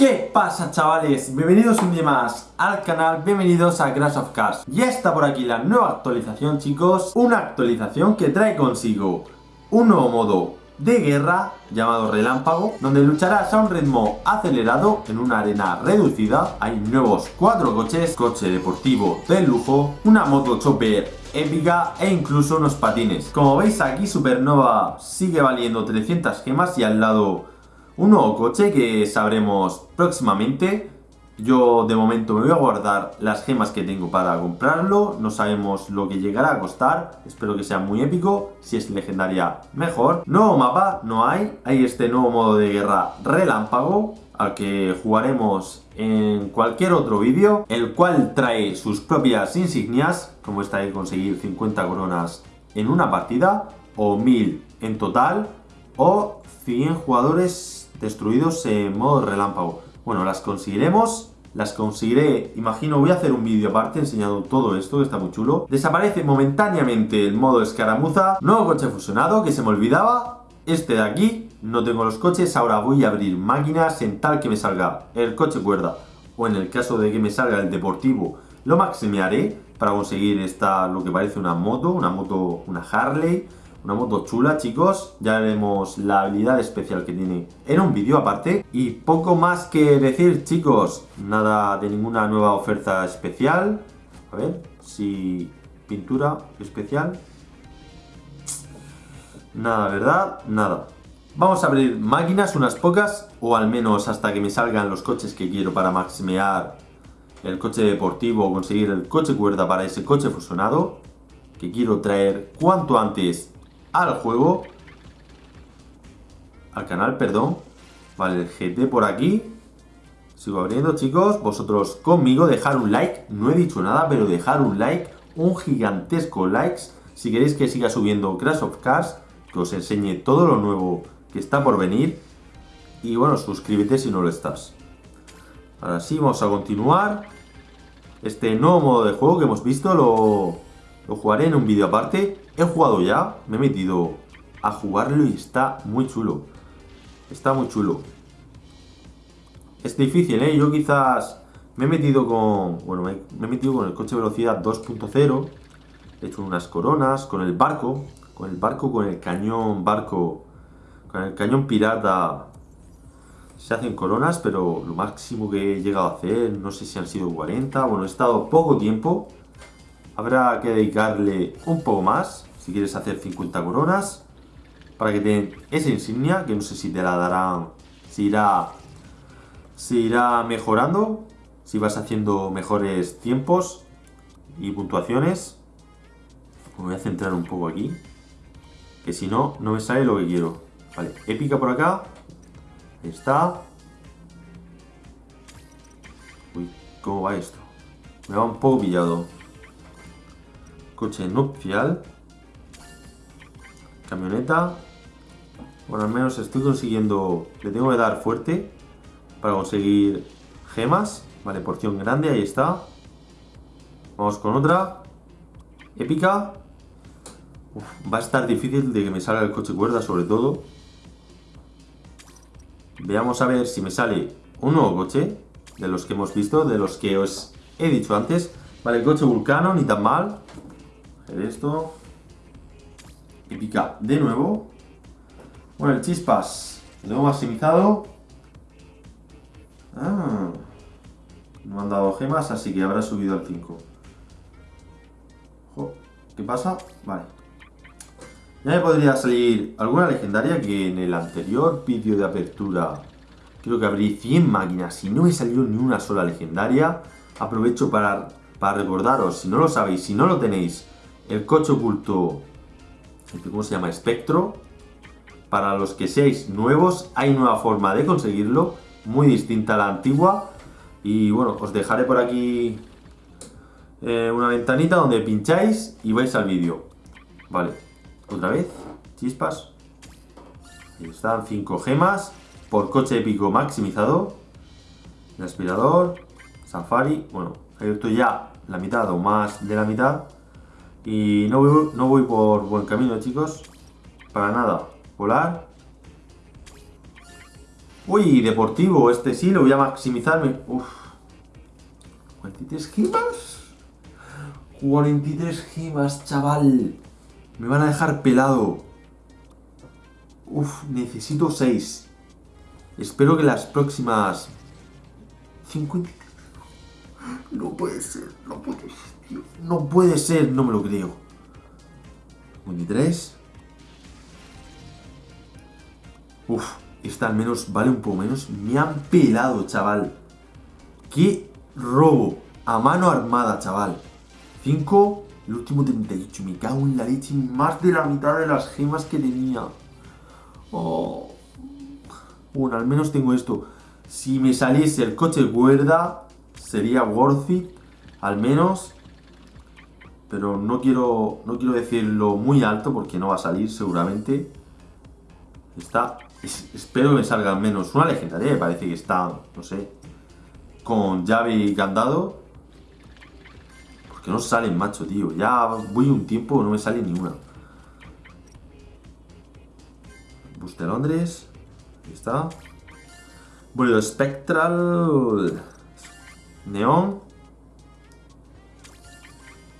¿Qué pasa chavales? Bienvenidos un día más al canal, bienvenidos a Crash of Cars. Ya está por aquí la nueva actualización chicos Una actualización que trae consigo un nuevo modo de guerra llamado Relámpago Donde lucharás a un ritmo acelerado en una arena reducida. Hay nuevos cuatro coches, coche deportivo de lujo Una moto chopper épica e incluso unos patines. Como veis aquí Supernova sigue valiendo 300 gemas y al lado un nuevo coche que sabremos próximamente. Yo de momento me voy a guardar las gemas que tengo para comprarlo. No sabemos lo que llegará a costar. Espero que sea muy épico. Si es legendaria, mejor. Nuevo mapa, no hay. Hay este nuevo modo de guerra relámpago al que jugaremos en cualquier otro vídeo, el cual trae sus propias insignias, como esta de conseguir 50 coronas en una partida, o 1000 en total, o 100 jugadores destruidos en modo relámpago. Bueno, las conseguiremos, las conseguiré, imagino, voy a hacer un vídeo aparte enseñando todo esto, que está muy chulo. Desaparece momentáneamente el modo escaramuza, nuevo coche fusionado, que se me olvidaba, este de aquí, no tengo los coches, ahora voy a abrir máquinas en tal que me salga el coche cuerda, o en el caso de que me salga el deportivo, lo maximearé para conseguir esta, lo que parece una moto, una moto, una Harley, una moto chula, chicos. Ya veremos la habilidad especial que tiene en un vídeo aparte. Y poco más que decir, chicos. Nada de ninguna nueva oferta especial. A ver, si... Pintura especial. Nada, ¿verdad? Nada. Vamos a abrir máquinas, unas pocas, o al menos hasta que me salgan los coches que quiero para maximear el coche deportivo o conseguir el coche cuerda para ese coche fusionado, que quiero traer cuanto antes al juego. Al canal, perdón. Vale, el GT por aquí. Sigo abriendo, chicos. Vosotros conmigo, dejar un like. No he dicho nada, pero dejar un like. Un gigantesco likes. Si queréis que siga subiendo Crash of Cars. Que os enseñe todo lo nuevo que está por venir. Y bueno, suscríbete si no lo estás. Ahora sí, vamos a continuar. Este nuevo modo de juego que hemos visto lo, lo jugaré en un vídeo aparte. He jugado ya, me he metido a jugarlo y está muy chulo. Está muy chulo. Es difícil, ¿eh? Yo quizás me he metido con... Bueno, me, he metido con el coche velocidad 2.0. He hecho unas coronas con el barco. Con el barco, con el cañón barco. Con el cañón pirata se hacen coronas, pero lo máximo que he llegado a hacer, no sé si han sido 40. Bueno, he estado poco tiempo. Habrá que dedicarle un poco más si quieres hacer 50 coronas, para que te den esa insignia, que no sé si te la darán, si irá, si irá mejorando, si vas haciendo mejores tiempos y puntuaciones. Me voy a centrar un poco aquí, que si no, no me sale lo que quiero. Vale, épica por acá, está. Uy, ¿cómo va esto? Me va un poco pillado. Coche nupcial. Camioneta. Bueno, al menos estoy consiguiendo... Le tengo que dar fuerte para conseguir gemas. Vale, porción grande, ahí está. Vamos con otra. Épica. va a estar difícil de que me salga el coche cuerda, sobre todo. Veamos a ver si me sale un nuevo coche. De los que hemos visto, de los que os he dicho antes. Vale, el coche Vulcano, ni tan mal. Esto pica de nuevo. Bueno, el chispas lo tengo maximizado. Ah, no han dado gemas, así que habrá subido al 5. ¿Qué pasa? Vale. Ya me podría salir alguna legendaria que en el anterior vídeo de apertura creo que abrí 100 máquinas y no me salió ni una sola legendaria. Aprovecho para, para recordaros, si no lo sabéis, si no lo tenéis, el coche oculto ¿cómo se llama? Espectro. Para los que seáis nuevos, hay nueva forma de conseguirlo, muy distinta a la antigua. Y bueno, os dejaré por aquí eh, una ventanita donde pincháis y vais al vídeo. Vale, otra vez, chispas. Ahí están, 5 gemas por coche épico maximizado. El aspirador, safari, bueno, he abierto ya la mitad o más de la mitad. Y no voy, no voy por buen camino, chicos. Para nada. Volar. Uy, deportivo, este sí, lo voy a maximizar. Uf. 43 gemas. 43 gemas, chaval. Me van a dejar pelado. Uf, necesito 6. Espero que las próximas... 50... No puede ser, no puede ser. No puede ser, no me lo creo. 53. Uf, esta al menos vale un poco menos. Me han pelado, chaval. ¡Qué robo! A mano armada, chaval. 5, el último 38. Me cago en la leche. Más de la mitad de las gemas que tenía. Oh. Bueno, al menos tengo esto. Si me saliese el coche cuerda, sería worth it. Al menos. Pero no quiero, no quiero decirlo muy alto porque no va a salir seguramente. Está... espero que me salga al menos una legendaria. Parece que está, no sé, con llave y candado. Porque no salen, macho, tío. Ya voy un tiempo, no me sale ni una. Bus de Londres. Ahí está. Bólido Spectral. Neón.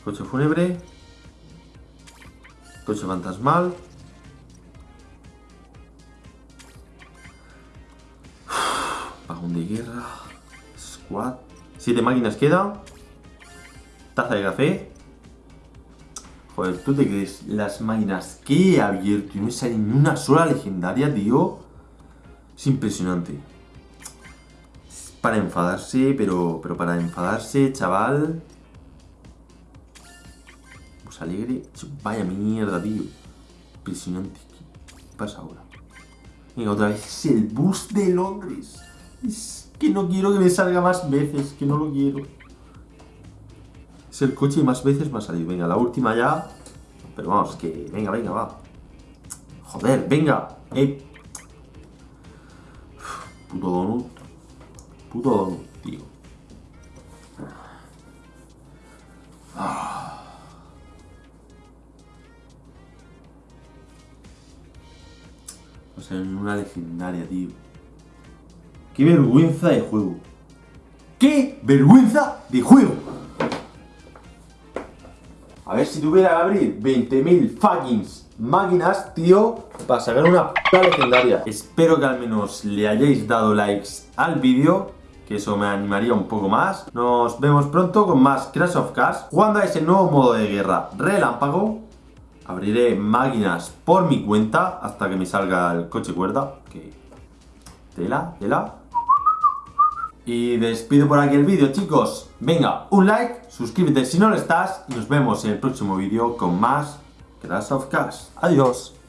Coche fúnebre. Coche fantasmal. Pagón de guerra. Squad. Siete máquinas quedan. Taza de café. Joder, ¿tú te crees las máquinas que he abierto y no sale ni una sola legendaria, tío? Es impresionante. para enfadarse, pero, pero para enfadarse, chaval. Alegre. Vaya mierda, tío. Impresionante. ¿Qué pasa ahora? Venga, otra vez es el bus de Londres. Es que no quiero que me salga más veces, que no lo quiero. Es el coche y más veces me ha salido. Venga, la última ya. Pero vamos, que... Venga, venga, va. Joder, venga. Eh. Puto donut. Puto donut, tío. En una legendaria, tío. ¡Qué vergüenza de juego! ¡Qué vergüenza de juego! A ver si tuviera que abrir 20.000 fucking máquinas, tío, para sacar una p legendaria. Espero que al menos le hayáis dado likes al vídeo, que eso me animaría un poco más. Nos vemos pronto con más Crash of Cars, jugando a ese nuevo modo de guerra relámpago. Abriré máquinas por mi cuenta hasta que me salga el coche cuerda, que... Tela, tela. Y despido por aquí el vídeo, chicos. Venga, un like, suscríbete si no lo estás y nos vemos en el próximo vídeo con más Crash of Cars. Adiós.